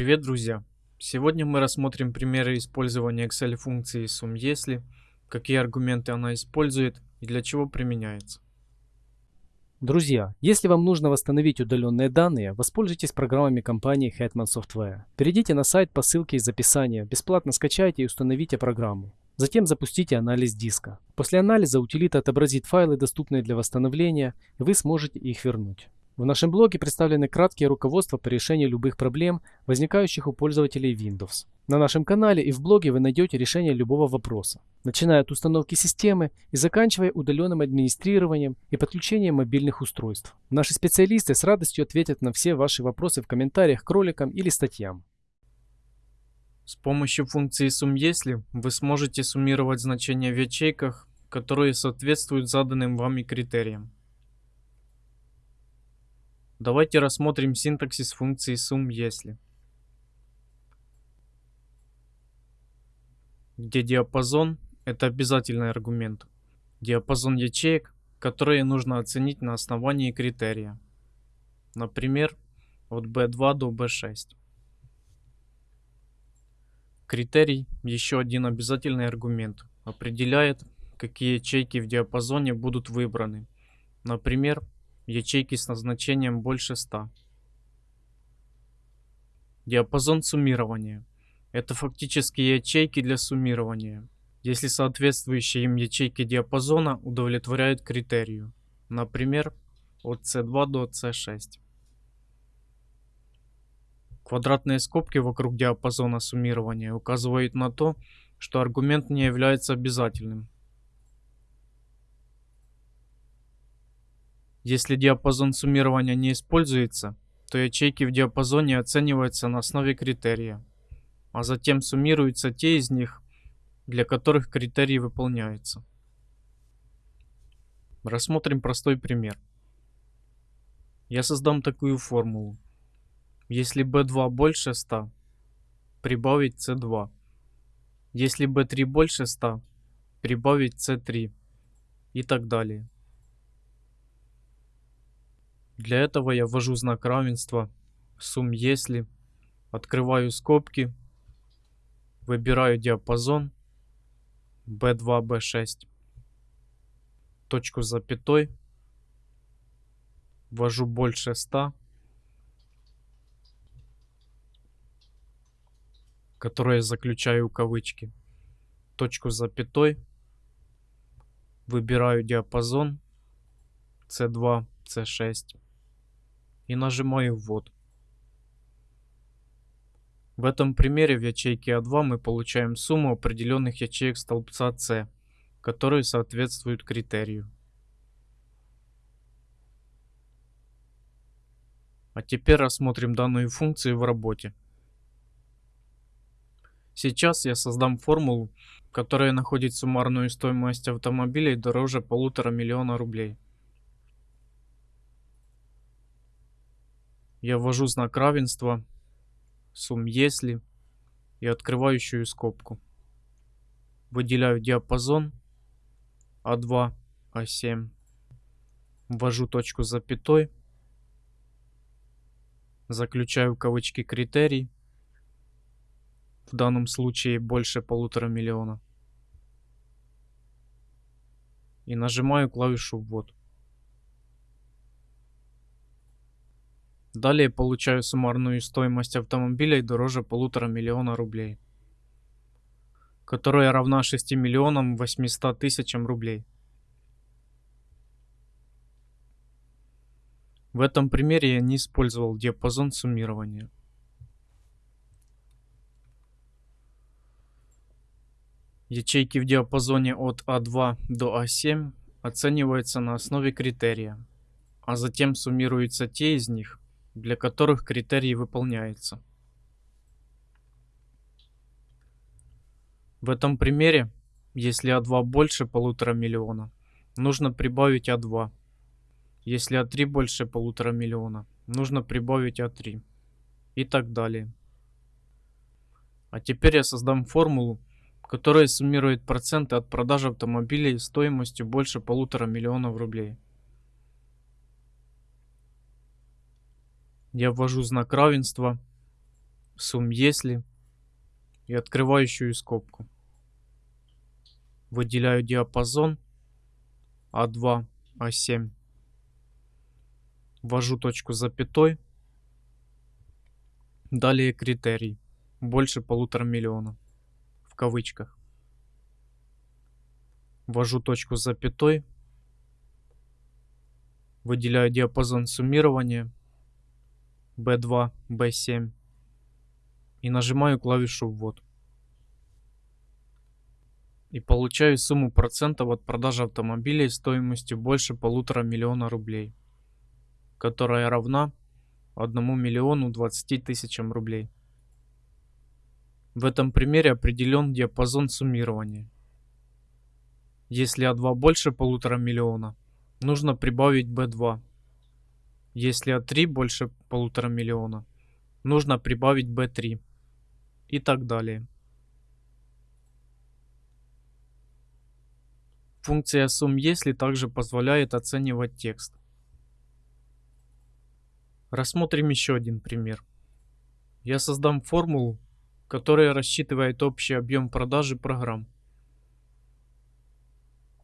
Привет, друзья! Сегодня мы рассмотрим примеры использования Excel функции сум какие аргументы она использует и для чего применяется. Друзья, если вам нужно восстановить удаленные данные, воспользуйтесь программами компании Hetman Software. Перейдите на сайт по ссылке из описания, бесплатно скачайте и установите программу. Затем запустите анализ диска. После анализа утилита отобразит файлы, доступные для восстановления, и вы сможете их вернуть. В нашем блоге представлены краткие руководства по решению любых проблем, возникающих у пользователей Windows. На нашем канале и в блоге вы найдете решение любого вопроса, начиная от установки системы и заканчивая удаленным администрированием и подключением мобильных устройств. Наши специалисты с радостью ответят на все ваши вопросы в комментариях к роликам или статьям. С помощью функции SumYesli вы сможете суммировать значения в ячейках, которые соответствуют заданным вами критериям. Давайте рассмотрим синтаксис функции sum если. Где диапазон – это обязательный аргумент. Диапазон ячеек, которые нужно оценить на основании критерия. Например, от B2 до B6. Критерий, еще один обязательный аргумент, определяет, какие ячейки в диапазоне будут выбраны. Например, ячейки с назначением больше 100. Диапазон суммирования. Это фактически ячейки для суммирования, если соответствующие им ячейки диапазона удовлетворяют критерию, например, от C2 до C6. Квадратные скобки вокруг диапазона суммирования указывают на то, что аргумент не является обязательным, Если диапазон суммирования не используется, то ячейки в диапазоне оцениваются на основе критерия, а затем суммируются те из них, для которых критерий выполняется. Рассмотрим простой пример. Я создам такую формулу. Если b2 больше 100, прибавить c2. Если b3 больше 100, прибавить c3 и так далее. Для этого я ввожу знак равенства, сум если, открываю скобки, выбираю диапазон B2, B6, точку запятой, ввожу больше 100, которое заключаю кавычки, точку запятой, выбираю диапазон C2, C6 и нажимаю «Ввод». В этом примере в ячейке А2 мы получаем сумму определенных ячеек столбца С, которые соответствуют критерию. А теперь рассмотрим данную функцию в работе. Сейчас я создам формулу, которая находит суммарную стоимость автомобилей дороже полутора миллиона рублей. Я ввожу знак равенства, сум если и открывающую скобку. Выделяю диапазон А2, А7. Ввожу точку запятой. Заключаю кавычки критерий. В данном случае больше полутора миллиона. И нажимаю клавишу ввод. Далее получаю суммарную стоимость автомобилей дороже полутора миллиона рублей, которая равна 6 миллионам 800 тысячам рублей. В этом примере я не использовал диапазон суммирования. Ячейки в диапазоне от А2 до А7 оцениваются на основе критерия, а затем суммируются те из них, для которых критерий выполняется. В этом примере, если А2 больше полутора миллиона, нужно прибавить А2. Если А3 больше полутора миллиона, нужно прибавить А3. И так далее. А теперь я создам формулу, которая суммирует проценты от продажи автомобилей стоимостью больше полутора миллионов рублей. Я ввожу знак равенства, сумм если и открывающую скобку. Выделяю диапазон А2, А7. Ввожу точку запятой. Далее критерий. Больше полутора миллиона. В кавычках. Ввожу точку запятой. Выделяю диапазон суммирования B2, B7 и нажимаю клавишу ввод. И получаю сумму процентов от продажи автомобилей стоимостью больше полутора миллиона рублей, которая равна 1 миллиону 20 тысячам рублей. В этом примере определен диапазон суммирования. Если А2 больше полутора миллиона, нужно прибавить B2. Если А3 больше полутора миллиона, нужно прибавить B3 и так далее. Функция если также позволяет оценивать текст. Рассмотрим еще один пример. Я создам формулу, которая рассчитывает общий объем продажи программ.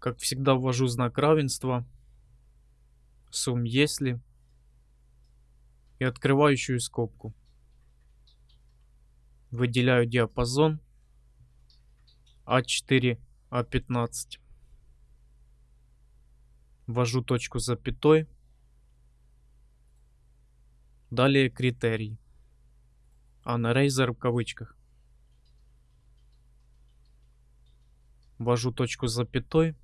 Как всегда ввожу знак равенства, если и открывающую скобку. Выделяю диапазон А4, А15. Ввожу точку запятой. Далее критерий. Unraiser в кавычках. Ввожу точку запятой.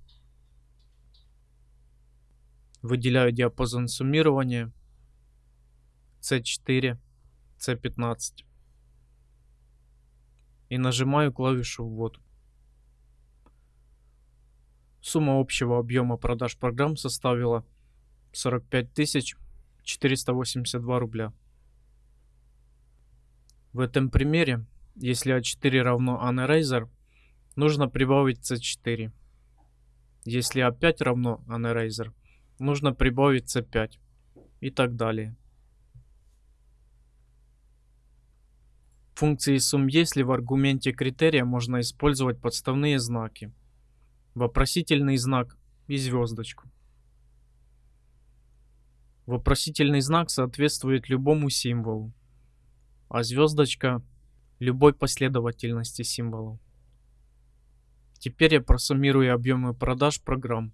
Выделяю диапазон суммирования C4, C15 и нажимаю клавишу ввод. Сумма общего объема продаж программ составила 45 482 рубля. В этом примере, если А4 равно Unraiser, нужно прибавить C4. Если А5 равно Unraiser, нужно прибавить C5 и так далее. Функции сумм если в аргументе критерия можно использовать подставные знаки, вопросительный знак и звездочку. Вопросительный знак соответствует любому символу, а звездочка любой последовательности символов. Теперь я просуммирую объемы продаж программ,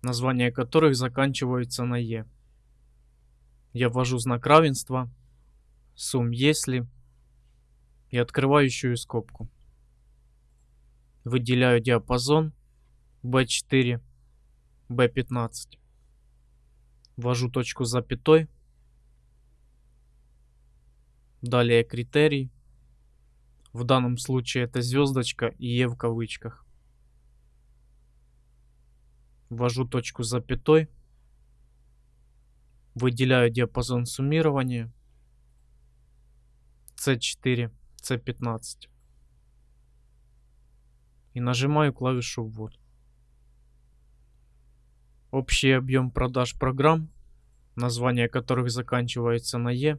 названия которых заканчиваются на Е. Я ввожу знак равенства, сумм если и открывающую скобку. Выделяю диапазон B4, B15. Ввожу точку запятой. Далее критерий. В данном случае это звездочка и Е в кавычках. Ввожу точку запятой. Выделяю диапазон суммирования. C4. C15. И нажимаю клавишу ввод. Общий объем продаж программ, название которых заканчивается на Е,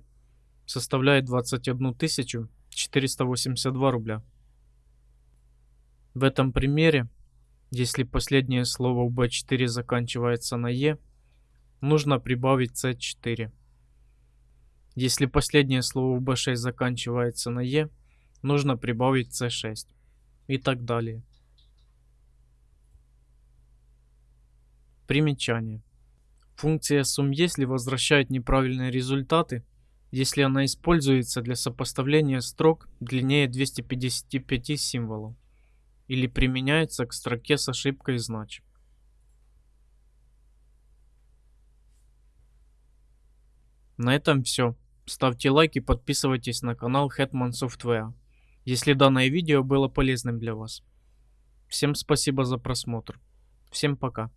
составляет 21 482 рубля. В этом примере, если последнее слово в B4 заканчивается на Е, нужно прибавить C4. Если последнее слово в B6 заканчивается на Е, нужно прибавить C6 и так далее. Примечание. Функция сумм если возвращает неправильные результаты, если она используется для сопоставления строк длиннее 255 символов или применяется к строке с ошибкой знач. На этом все. Ставьте лайк и подписывайтесь на канал Hetman Software, если данное видео было полезным для вас. Всем спасибо за просмотр. Всем пока.